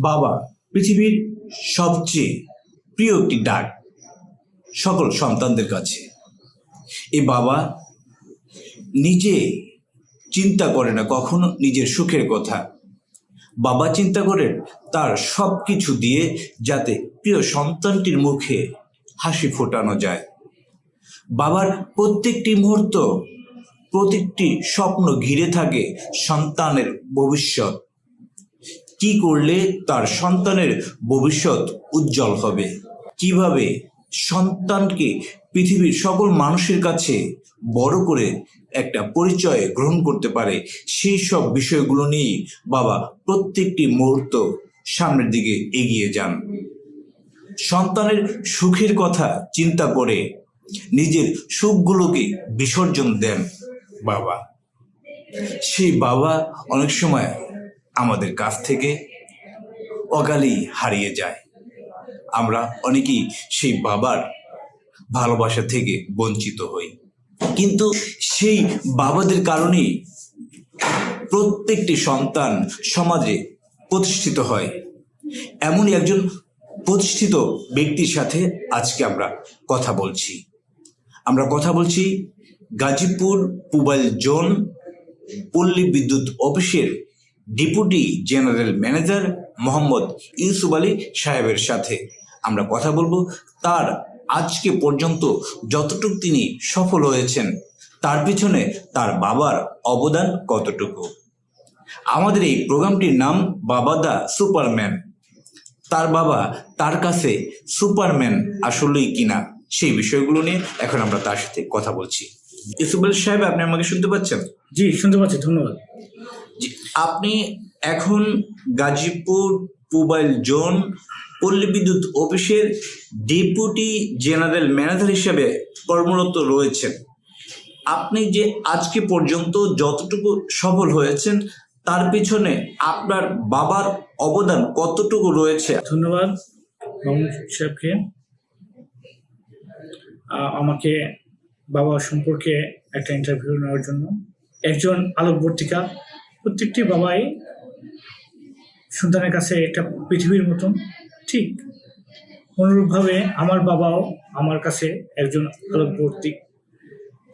বাবা পৃথিবীর সবচেয়ে প্রিয় একটি ডাক সকল সন্তানদের কাছে। এ বাবা নিজে চিন্তা করে না, কখনো নিজের সুখের কথা। বাবা চিন্তা করেন তার সব কিছু দিয়ে যাতে প্রিয় সন্তানটির মুখে হাসি ফোটানো যায়। বাবার প্রত্যেকটি মুহূর্ত, প্রত্যেকটি স্বপ্ন ঘিরে থাকে সন্তানের ভবিষ্যৎ। কি করলে তার সন্তানের ভবিষ্যৎ উজ্জ্বল হবে? কীভাবে সন্তানকে পৃথিবীর সকল মানুষের কাছে বড় করে একটা পরিচয় গ্রহণ করতে পারে? সেই সব বিষয়গুলো নিয়েই বাবা প্রত্যেকটি মুহূর্ত সামনের দিকে এগিয়ে যান। সন্তানের সুখের কথা চিন্তা করে নিজের সুখগুলোকে বিসর্জন দেন বাবা। সেই বাবা অনেক সময় আমাদের কাছ থেকে অকালেই হারিয়ে যায়। আমরা অনেকেই সেই বাবার ভালোবাসা থেকে বঞ্চিত হই। কিন্তু সেই বাবাদের কারণেই প্রত্যেকটি সন্তান সমাজে প্রতিষ্ঠিত হয়। এমনই একজন প্রতিষ্ঠিত ব্যক্তির সাথে আজকে আমরা কথা বলছি। আমরা কথা বলছি গাজীপুর পুবাইল জোন পল্লী বিদ্যুৎ অফিসের deputy general manager Mohammad Yusuf Ali সাহেবের সাথে। আমরা কথা বলব তার আজকে পর্যন্ত যতটুকু তিনি সফল হয়েছেন, তার পিছনে তার বাবার অবদান কতটুকু? আমাদের এই প্রোগ্রামটির নাম বাবা দা সুপারম্যান। তার বাবা তার কাছে সুপারম্যান আসলেই কিনা সেই বিষয়গুলো নিয়ে এখন আমরা তার সাথে কথা বলছি। ইউসুফ আলী সাহেব, আপনি আমাকে শুনতে পাচ্ছেন? জি, শুনতে পাচ্ছি, ধন্যবাদ। আপনি এখন গাজীপুর মোবাইল জোন পল্লী বিদ্যুৎ অফিসের ডেপুটি জেনারেল ম্যানেজার হিসেবে কর্মরত রয়েছেন। আপনি যে আজকে পর্যন্ত যতটুকু সফল হয়েছেন, তার পিছনে আপনার বাবার অবদান কতটুকু রয়েছে? ধন্যবাদ সাহেবকে। আমাকে বাবা সম্পর্কে একটা ইন্টারভিউ নেওয়ার জন্য। একজন আলোকবর্তিকা প্রত্যেকটি বাবাই সন্তানের কাছে একটা পৃথিবীর মতন, ঠিক অনুরূপভাবে আমার বাবাও আমার কাছে একজন আলোকবর্তিক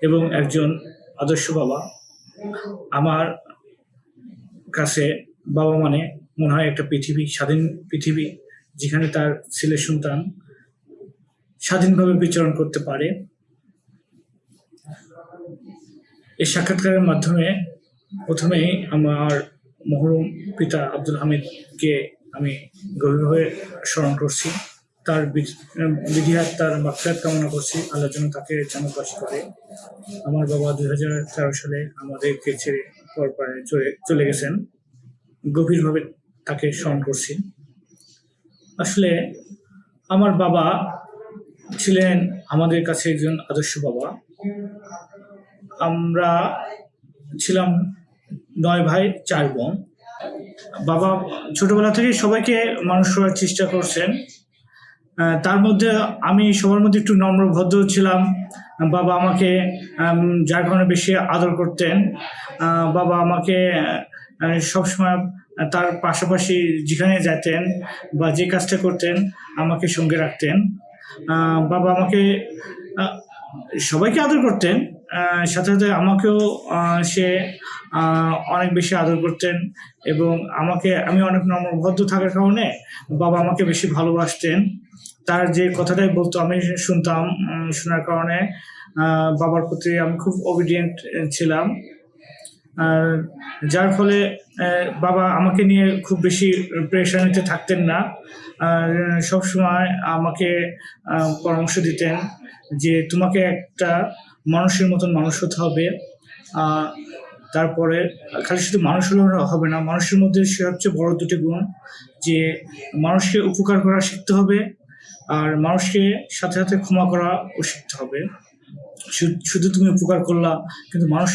এবং একজন আদর্শ বাবা। আমার কাছে বাবা মানে মনে হয় একটা পৃথিবী, স্বাধীন পৃথিবী, যেখানে তার ছেলে সন্তান স্বাধীনভাবে বিচরণ করতে পারে। এই সাক্ষাৎকারের মাধ্যমে প্রথমেই আমার মহরম পিতা আব্দুল হামিদকে আমি গভীরভাবে স্মরণ করছি। তার বিধিহাত, তার মাকসাদ কামনা করছি। আল্লাহ যেন তাকে জানাবাস করে। আমার বাবা দুই হাজার তেরো সালে আমাদেরকে ছেড়ে পর পারে চলে চলে গেছেন। গভীরভাবে তাকে স্মরণ করছি। আসলে আমার বাবা ছিলেন আমাদের কাছে একজন আদর্শ বাবা। আমরা ছিলাম নয় ভাই, চার বোন। বাবা ছোটবেলা থেকে সবাইকে মানুষ করার চেষ্টা করছেন। তার মধ্যে আমি সবার মধ্যে একটু নম্র, ভদ্র ছিলাম। বাবা আমাকে যার কারণে বেশি আদর করতেন। বাবা আমাকে সবসময় তার পাশাপাশি যেখানে যেতেন বা যে কাজটা করতেন, আমাকে সঙ্গে রাখতেন। বাবা আমাকে সবাইকে আদর করতেন। সাথে সাথে আমাকেও সে অনেক বেশি আদর করতেন এবং আমাকে, আমি অনেক নম্রভদ্র থাকার কারণে বাবা আমাকে বেশি ভালোবাসতেন। তার যে কথাটাই বলতো, আমি শুনতাম শোনার কারণে বাবার প্রতি আমি খুব অবিডিয়েন্ট ছিলাম। আর যার ফলে বাবা আমাকে নিয়ে খুব বেশি প্রেশার নিতে থাকতেন না। সবসময় আমাকে পরামর্শ দিতেন যে, তোমাকে একটা মানুষের মতন মানুষ হতে হবে। তারপরে খালি শুধু মানুষ হলে হবে না। মানুষের মধ্যে সবচেয়ে বড় দুটি গুণ, যে মানুষকে উপকার করা শিখতে হবে আর মানুষকে সাথে সাথে ক্ষমা করাও শিখতে হবে। শুধু তুমি উপকার করলা, কিন্তু মানুষ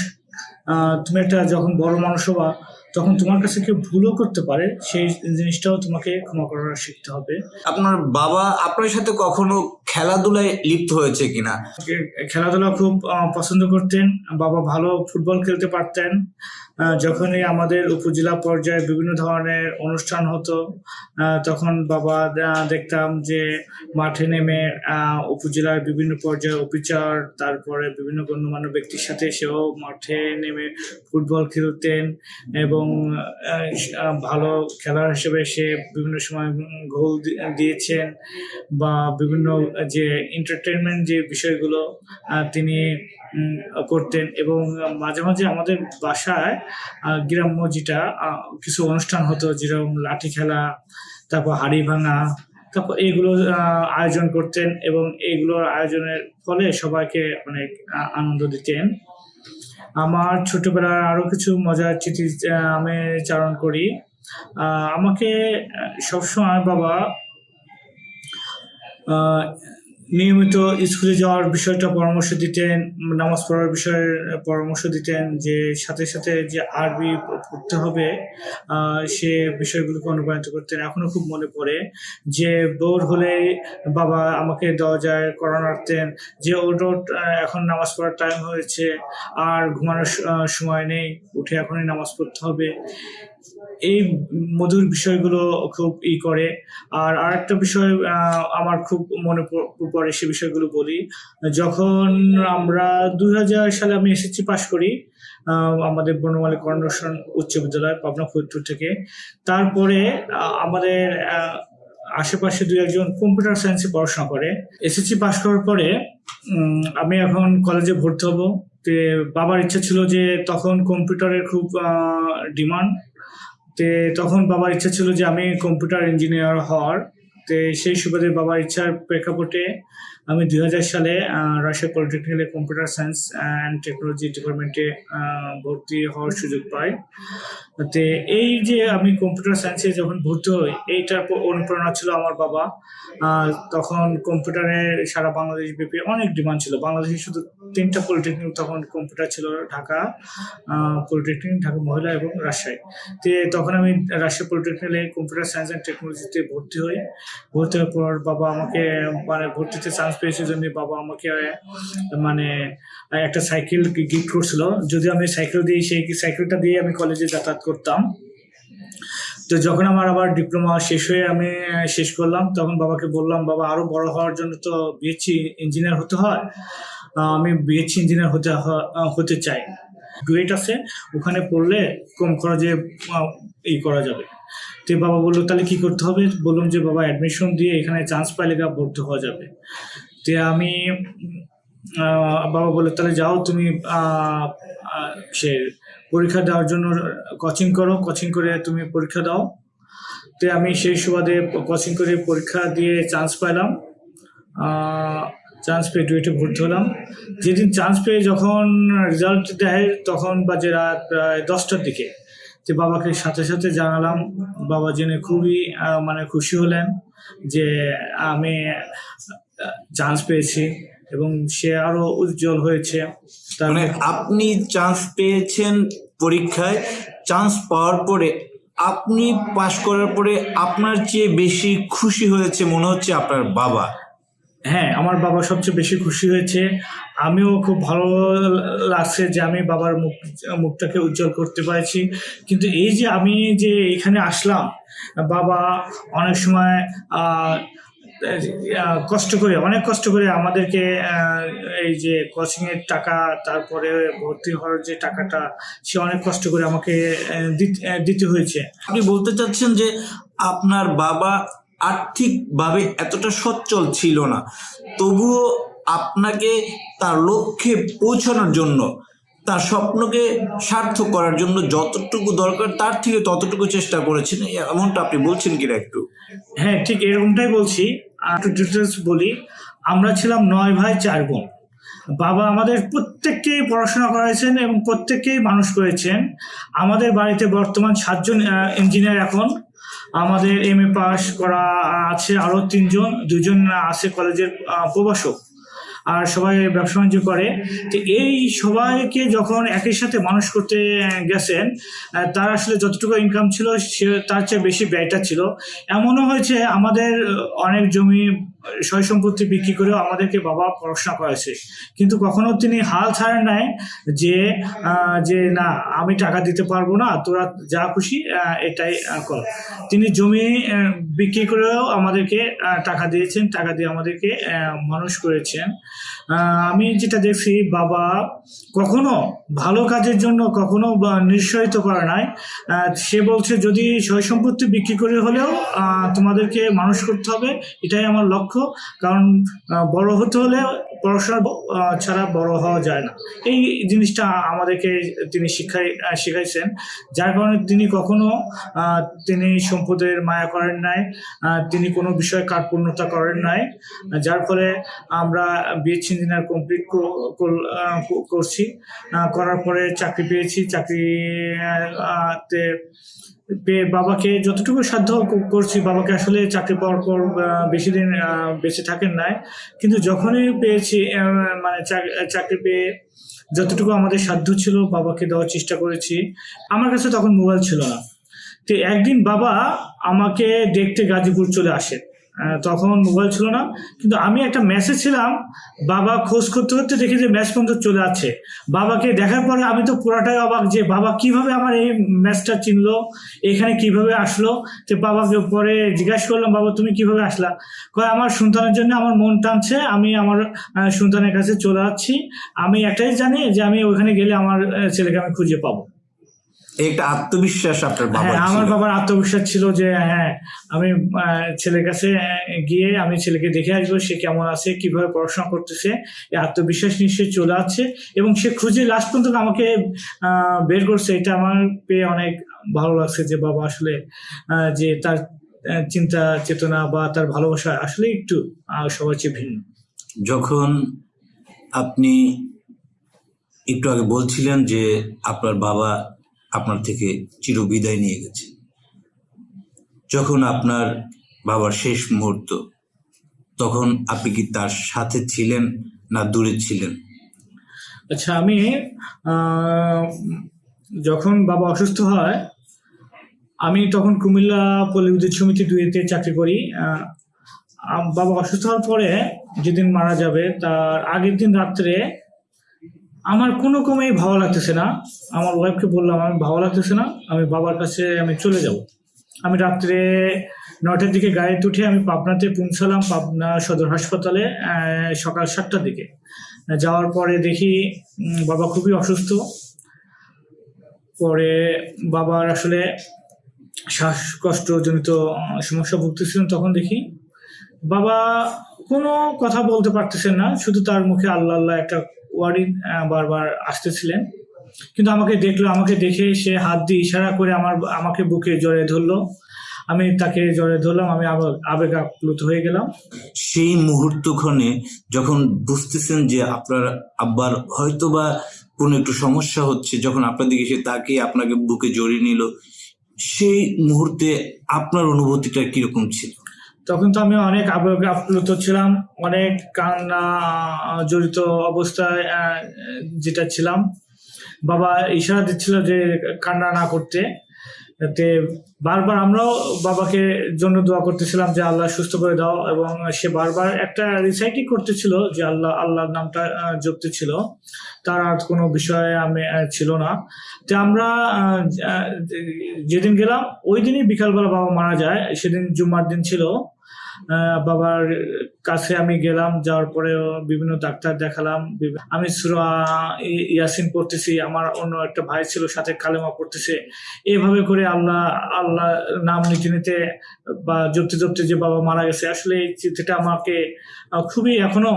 তুমি একটা যখন বড় মানুষ হবা, তখন তোমার কাছে কেউ ভুলও করতে পারে। সেই জিনিসটাও তোমাকে ক্ষমা করা শিখতে হবে। আপনার বাবা আপনার সাথে কখনো খেলাধুলায় লিপ্ত হয়েছে কিনা? খেলাধুলা খুব পছন্দ করতেন, বাবা ভালো ফুটবল খেলতে পারতেন যখনই আমাদের উপজেলা পর্যায়ে বিভিন্ন ধরনের অনুষ্ঠান হতো তখন বাবা দেখতাম যে মাঠে নেমে উপজেলার বিভিন্ন পর্যায়ে অফিসার তারপরে বিভিন্ন গণ্যমান্য ব্যক্তির সাথে সেও মাঠে নেমে ফুটবল খেলতেন এবং ভালো খেলোয়াড় হিসেবে সে বিভিন্ন সময় গোল দিয়েছেন বা বিভিন্ন যে এন্টারটেনমেন্ট যে বিষয়গুলো তিনি করতেন এবং মাঝে মাঝে আমাদের বাসায় গ্রাম্য যেটা কিছু অনুষ্ঠান হতো যেরকম লাঠি খেলা, তারপর হাড়ি ভাঙা, তারপর এইগুলো আয়োজন করতেন এবং এইগুলোর আয়োজনের ফলে সবাইকে অনেক আনন্দ দিতেন। আমার ছোটবেলার আরও কিছু মজার চিঠি আমি চারণ করি। আমাকে সবসময় বাবা নিয়মিত স্কুলে যাওয়ার বিষয়টা পরামর্শ দিতেন নামাজ পড়ার বিষয়ে পরামর্শ দিতেন যে সাথে সাথে যে আরবি পড়তে হবে সে বিষয়গুলোকে অনুপ্রাণিত করতেন। এখনও খুব মনে পড়ে যে বোর হলে বাবা আমাকে দরজায় করান রাখতেন যে ওট, এখন নামাজ পড়ার টাইম হয়েছে আর ঘুমানোর সময় নেই উঠে এখনই নামাজ পড়তে হবে। এই মধুর বিষয়গুলো খুব ই করে। আর আরেকটা বিষয় আমার খুব মনে পড়ে সে বিষয়গুলো বলি। যখন আমরা দুই হাজার সালে আমি এসএসসি পাশ করি আমাদের বনমালী কর্ণসন উচ্চ বিদ্যালয়, পাবনা ফরিদপুর থেকে, তারপরে আমাদের আশেপাশে দুই একজন কম্পিউটার সায়েন্সে পড়াশোনা করে। এসএসসি পাশ করার পরে আমি এখন কলেজে ভর্তি হব। বাবার ইচ্ছা ছিল যে তখন কম্পিউটারের খুব ডিমান্ড তে তখন বাবার ইচ্ছা ছিল যে আমি কম্পিউটার ইঞ্জিনিয়ার হওয়ার। তে সেই সুবাদে বাবার ইচ্ছার প্রেক্ষাপটে আমি দুই হাজার সালে রাজশাহী পলিটেকনিক্যালে কম্পিউটার সায়েন্স অ্যান্ড টেকনোলজি ডিপার্টমেন্টে ভর্তি হওয়ার সুযোগ পাই। তে এই যে আমি কম্পিউটার সায়েন্সে যখন ভর্তি হই, এইটার অনুপ্রেরণা ছিল আমার বাবা। তখন কম্পিউটারে সারা বাংলাদেশ ব্যাপী অনেক ডিমান্ড ছিল। বাংলাদেশে শুধু তিনটা পলিটেকনিক তখন কম্পিউটার ছিল ঢাকা পলিটেকনিক ঢাকা মহিলা এবং রাজশাহী। তো তখন আমি রাজশাহী পলিটেকনিকে কম্পিউটার সায়েন্স অ্যান্ড টেকনোলজিতে ভর্তি হই। ভর্তি হওয়ার পর বাবা আমাকে মানে ভর্তিতে চান্স পেয়েছে জন্য বাবা আমাকে মানে একটা সাইকেল গিফট করছিল। যদি আমি সাইকেল দিই, সেই সাইকেলটা দিয়ে আমি কলেজে যাতায়াত করতাম। তো যখন আমার আবার ডিপ্লোমা শেষ হয়ে আমি, শেষ করলাম, তখন বাবাকে বললাম, বাবা, আরও বড় হওয়ার জন্য তো বিএসসি ইঞ্জিনিয়ার হতে হয়। আমি বিএসসি ইঞ্জিনিয়ার হতে হতে চাই। ডুয়েট আছে ওখানে পড়লে কম খরচে আহ, ই করা যাবে। তো বাবা বলল তাহলে কি করতে হবে? বললাম যে বাবা অ্যাডমিশন দিয়ে এখানে চান্স পাইলে গা ভর্তি হওয়া যাবে। তো আমি বাবা বলল তাহলে যাও তুমি সে পরীক্ষা দেওয়ার জন্য কোচিং করো কোচিং করে তুমি পরীক্ষা দাও। তো আমি সেই সুবাদে কোচিং করে পরীক্ষা দিয়ে চান্স পাইলাম। চান্স পেয়ে ডুয়েটে ভর্তি হলাম। যেদিন চান্স পেয়ে যখন রেজাল্ট দেয় তখন বাজে রাত প্রায় দশটার দিকে। যে বাবাকে সাথে সাথে জানালাম। বাবা জেনে খুবই মানে খুশি হলেন যে আমি চান্স পেয়েছি এবং সে আরও উজ্জ্বল হয়েছে। তার মানে আপনি চান্স পেয়েছেন পরীক্ষায়। চান্স পাওয়ার পরে আপনি পাশ করার পরে আপনার চেয়ে বেশি খুশি হয়েছে মনে হচ্ছে আপনার বাবা। হ্যাঁ আমার বাবা সবচেয়ে বেশি খুশি হয়েছে। আমিও খুব ভালো লাগছে যে আমি বাবার মুখ, মুখটাকে উজ্জ্বল করতে পারছি। কিন্তু এই যে আমি যে এখানে আসলাম, বাবা অনেক সময় কষ্ট করে, অনেক কষ্ট করে আমাদেরকে এই যে কোচিংয়ের টাকা, তারপরে ভর্তি হওয়ার যে টাকাটা, সে অনেক কষ্ট করে আমাকে দিতে হয়েছে। আপনি বলতে চাচ্ছেন যে আপনার বাবা আর্থিকভাবে এতটা সচ্ছল ছিল না। তবুও আপনাকে তার লক্ষ্যে পৌঁছানোর জন্য, তার স্বপ্নকে সার্থক করার জন্য যতটুকু দরকার, তার থেকে ততটুকু চেষ্টা করেছেন। এমনটা আপনি বলছেন কিনা একটু? হ্যাঁ ঠিক এরকমটাই বলছি। একটু ডিটেলস বলি। আমরা ছিলাম নয় ভাই, চার বোন। বাবা আমাদের প্রত্যেককেই পড়াশোনা করাইছেন এবং প্রত্যেককেই মানুষ করেছেন। আমাদের বাড়িতে বর্তমান সাতজন ইঞ্জিনিয়ার এখন। আমাদের এম এ পাস করা আছে আরও তিনজন, দুজন আছে কলেজের প্রবাসক আর সবাই ব্যবসা বাণিজ্য করে। তো এই সবাইকে যখন একই সাথে মানুষ করতে গেছেন তার আসলে যতটুকু ইনকাম ছিল, সে তার চেয়ে বেশি ব্যয়টা ছিল। এমনও হয়েছে, আমাদের অনেক জমি সয় সম্পত্তি বিক্রি করেও আমাদেরকে বাবা পড়াশোনা করেছে কিন্তু কখনো তিনি হাল ছাড়েন নাই যে যে না, আমি টাকা দিতে পারব না, তোরা যা খুশি এটাই কর। তিনি জমি বিক্রি করেও আমাদেরকে টাকা দিয়েছেন, টাকা দিয়ে আমাদেরকে মানুষ করেছেন। আমি যেটা দেখছি, বাবা কখনো ভালো কাজের জন্য কখনো নিঃসহিত করে নাই। সে বলছে, যদি সয় সম্পত্তি বিক্রি করে হলেও তোমাদেরকে মানুষ করতে হবে, এটাই আমার লক্ষ্য। কারণ বড় হতে হলে পড়াশোনা ছাড়া বড় হওয়া যায় না। এই জিনিসটা আমাদেরকে তিনি শিক্ষাই শিখাইছেন। যার কারণে তিনি কখনো তিনি সম্পদের মায়া করেন নাই তিনি কোনো বিষয়ে কার্পণ্যতা করেন নাই, যার ফলে আমরা বিএসসি ইঞ্জিনিয়ার কমপ্লিট করছি। করার পরে চাকরি পেয়েছি। চাকরি তে পেয়ে বাবাকে যতটুকু সাধ্য করছি বাবাকে আসলে চাকরি পাওয়ার পর বেশি দিন বেঁচে থাকেন নাই। কিন্তু যখনই পেয়েছি মানে চাকরি পেয়ে যতটুকু আমাদের সাধ্য ছিল বাবাকে দেওয়ার চেষ্টা করেছি। আমার কাছে তখন মোবাইল ছিল না। তো একদিন বাবা আমাকে দেখতে গাজীপুর চলে আসে আহ, তখন মোবাইল ছিল না। কিন্তু আমি একটা মেসেজ ছিলাম, বাবা খোঁজ করতে করতে দেখি যে ম্যাচ পর্যন্ত চলে যাচ্ছে। বাবাকে দেখার পরে আমি তো পুরাটাই অবাক যে বাবা কীভাবে আমার এই ম্যাচটা চিনলো, এখানে কীভাবে আসলো তো বাবাকে পরে জিজ্ঞাসা করলাম, বাবা, তুমি কীভাবে আসলা? কয়, আমার সন্তানের জন্য আমার মন টানছে, আমি আমার সন্তানের কাছে চলে যাচ্ছি। আমি একটাই জানি যে আমি ওখানে গেলে আমার ছেলেকে আমি খুঁজে পাবো। একটা আত্মবিশ্বাস আপনার বাবার হ্যাঁ আমার বাবার আত্মবিশ্বাস ছিল যে হ্যাঁ আমি ছেলের কাছে গিয়ে আমি ছেলেকে দেখে আসব সে কেমন আছে কীভাবে পড়াশোনা করতেছে এই আত্মবিশ্বাস নিশ্চয়ই চলে আসছে এবং সে খুঁজে লাস্ট পর্যন্ত আমাকে বের করছে। এটা আমার পেয়ে অনেক ভালো লাগছে যে বাবা আসলে যে তার চিন্তা চেতনা বা তার ভালোবাসা আসলে একটু সবার চেয়ে ভিন্ন। যখন আপনি একটু আগে বলছিলেন যে আপনার বাবা আপনার থেকে চিরবিদায় নিয়ে গেছে। যখন আপনার বাবার শেষ মুহূর্ত, তখন আপনি কি তার সাথে ছিলেন না দূরে ছিলেন? আচ্ছা আমি যখন বাবা অসুস্থ হয়, আমি তখন কুমিল্লা পল্লী সমিতি দুইতে চাকরি করি। বাবা অসুস্থ হওয়ার পরে যেদিন মারা যাবে, তার আগের দিন রাত্রে আমার কোনো কমেই ভালো লাগতেছে না। আমার ওয়াইফকে বললাম, আমি ভালো লাগতেছে না, আমি বাবার কাছে আমি চলে যাব। আমি রাত্রে নটার দিকে গাড়িতে উঠে আমি পাবনাতে পৌঁছালাম, পাবনা সদর হাসপাতালে সকাল সাতটার দিকে। যাওয়ার পরে দেখি বাবা খুবই অসুস্থ। পরে বাবার আসলে শ্বাসকষ্টজনিত সমস্যা ভুগতেছিলেন তখন দেখি বাবা কোনো কথা বলতে পারতেছেন না। শুধু তার মুখে আল্লাহ আল্লাহ একটা ওয়ার্ডই আহ, বারবার আসতেছিলেন। কিন্তু আমাকে দেখল আমাকে দেখে সে হাত দিয়ে ইশারা করে আমার আমাকে বুকে জড়িয়ে ধরলো। আমি তাকে জড়িয়ে ধরলাম আমি আবেগ আপ্লুত হয়ে গেলাম। সেই মুহূর্তক্ষণে যখন বুঝতেছেন যে আপনার আব্বার হয়তোবা কোনো একটু সমস্যা হচ্ছে যখন আপনার দিকে সে তাকে আপনাকে বুকে জড়িয়ে নিল সেই মুহূর্তে আপনার অনুভূতিটা কীরকম ছিল? তখন তো আমি অনেক আবেগ আপ্লুত ছিলাম, অনেক কান্না জড়িত অবস্থায় যেটা ছিলাম। বাবা ইশারা দিচ্ছিল যে কান্না না করতে। তে বারবার আমরাও বাবাকে জন্য দোয়া করতেছিলাম যে আল্লাহ সুস্থ করে দাও এবং সে বারবার একটা রিসাইটিং করতেছিল যে আল্লাহ, আল্লাহর নামটা জপতে ছিল। তার আর কোনো বিষয়ে আমি ছিল না। তো আমরা যেদিন গেলাম, ওই দিনই বিকালবেলা বাবা মারা যায়। সেদিন জুম্মার দিন ছিল। বাবার কাছে আমি গেলাম, যাওয়ার পরে বিভিন্ন ডাক্তার দেখালাম। আমি ইয়াসিন পড়তেছি, আমার অন্য একটা ভাই ছিল, সাথে কালেমা পড়তেছে। এইভাবে করে আল্লাহ আল্লাহ নাম নিতে নিতে বা জপতে জপতে যে বাবা মারা গেছে, আসলে এই চিঠিটা আমাকে খুবই এখনও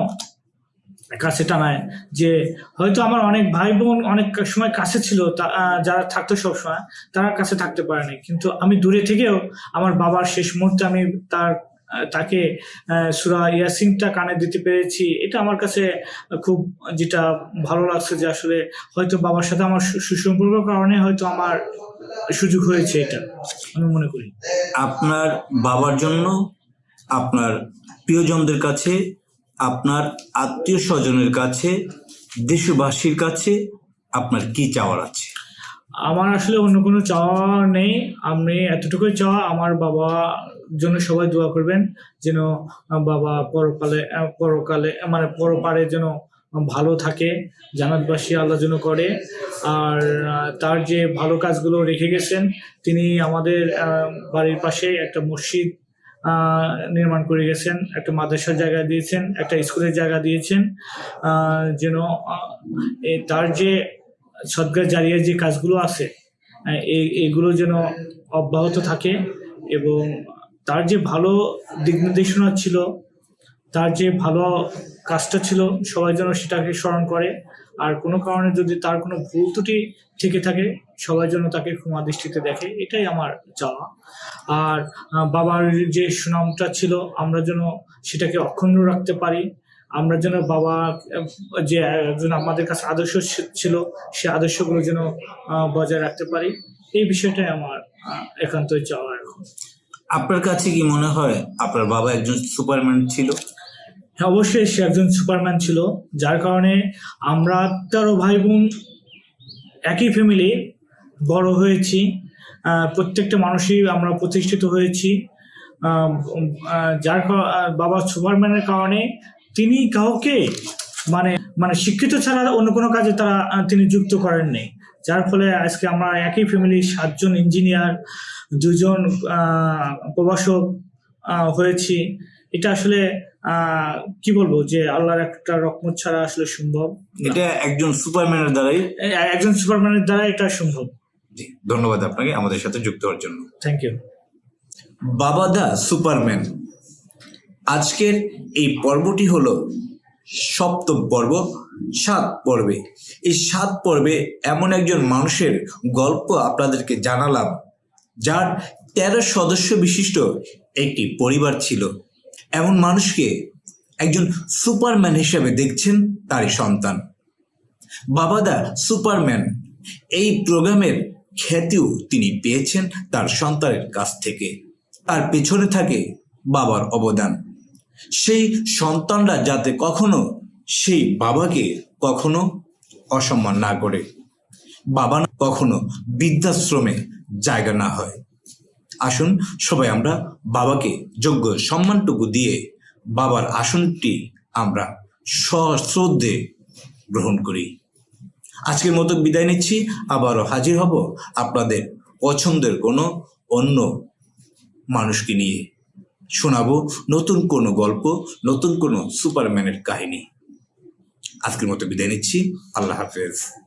কাছে টানায় যে হয়তো আমার অনেক ভাই বোন অনেক সময় কাছে ছিল যারা থাকতো সবসময়, তারা কাছে থাকতে পারেনি কিন্তু আমি দূরে থেকেও আমার বাবার শেষ মুহূর্তে আমি তার তাকে সুরা ইয়াসিনটা কানে দিতে পেরেছি। এটা আমার কাছে খুব যেটা ভালো লাগছে যে আসলে হয়তো বাবার সাথে আমার সুসম্পর্কের কারণে হয়তো আমার সুযোগ হয়েছে এটা আমি মনে করি। আপনার বাবার জন্য আপনার প্রিয়জনদের কাছে আপনার আত্মীয় স্বজনের কাছে দেশবাসীর কাছে আপনার কি চাওয়ার আছে? আমার আসলে অন্য কোনো চাওয়া নেই। আমি এতটুকুই চাওয়া আমার বাবা জন্য সবাই দোয়া করবেন যেন বাবা পরকালে পরকালে মানে পরপারে যেন ভালো থাকে জানাতবাসী আল্লাহ যেন করে। আর তার যে ভালো কাজগুলো রেখে গেছেন তিনি আমাদের বাড়ির পাশে একটা মসজিদ নির্মাণ করে গেছেন একটা মাদ্রাসার জায়গা দিয়েছেন একটা স্কুলের জায়গা দিয়েছেন যেন তার যে সদগার জারিয়ার যে কাজগুলো আছে আহ, এই এগুলো যেন অব্যাহত থাকে এবং তার যে ভালো দিক নির্দেশনা ছিল, তার যে ভালো কাজটা ছিল, সবাই যেন সেটাকে স্মরণ করে। আর কোনো কারণে যদি তার কোনো ভুল ত্রুটি থেকে থাকে, সবাই যেন তাকে ক্ষমা দৃষ্টিতে দেখে। এটাই আমার চাওয়া। আর বাবার যে সুনামটা ছিল, আমরা যেন সেটাকে অক্ষুণ্ণ রাখতে পারি। আমরা যেন বাবা যে একজন আমাদের কাছে আদর্শ ছিল, সে আদর্শগুলো যেন বজায় রাখতে পারি। এই বিষয়টাই আমার একান্তই চাওয়া এখন। আপনার কাছে কি মনে হয় আপনার বাবা একজন সুপারম্যান ছিল? হ্যাঁ অবশ্যই সে একজন সুপারম্যান ছিল, যার কারণে আমরা তেরো ভাই বোন একই ফ্যামিলি বড় হয়েছি। প্রত্যেকটা মানুষই আমরা প্রতিষ্ঠিত হয়েছি। যার বাবা সুপারম্যানের কারণে তিনি কাউকে মানে মানে শিক্ষিত ছাড়া অন্য কোনো কাজে তারা তিনি যুক্ত করেননি। যার ফলে আজকে আমরা একই ফ্যামিলির সাতজন ইঞ্জিনিয়ার দুজন প্রভাষক হয়েছি। এটা আসলে কি বলব যে আল্লাহর একটা রকমত ছাড়া আসলে সম্ভব এটা একজন সুপারম্যানের দ্বারাই একজন সুপারম্যানের দ্বারা এটা সম্ভব। জি ধন্যবাদ আপনাকে আমাদের সাথে যুক্ত হওয়ার জন্য। থ্যাংক ইউ বাবা দা সুপারম্যান আজকের এই পর্বটি হলো সপ্তম পর্ব, সাত পর্বে। এই সাত পর্বে এমন একজন মানুষের গল্প আপনাদেরকে জানালাম, যার তেরো সদস্য বিশিষ্ট একটি পরিবার ছিল। এমন মানুষকে একজন সুপারম্যান হিসেবে দেখছেন তারই সন্তান। বাবাদা সুপারম্যান, এই প্রোগ্রামের খ্যাতিও তিনি পেয়েছেন তার সন্তানের কাছ থেকে। তার পেছনে থাকে বাবার অবদান। সেই সন্তানরা যাতে কখনো সেই বাবাকে কখনো অসম্মান না করে, বাবা কখনো বৃদ্ধাশ্রমে জায়গা না হয়। আসুন সবাই আমরা বাবাকে যোগ্য সম্মানটুকু দিয়ে বাবার আসনটি আমরা সশ্রদ্ধে গ্রহণ করি। আজকের মতো বিদায় নিচ্ছি, আবারও হাজির হব আপনাদের পছন্দের কোনো অন্য মানুষকে নিয়ে। শোনাবো নতুন কোনো গল্প নতুন কোনো সুপারম্যানের কাহিনী। আজকের মতো বিদায় নিচ্ছি। আল্লাহ হাফেজ।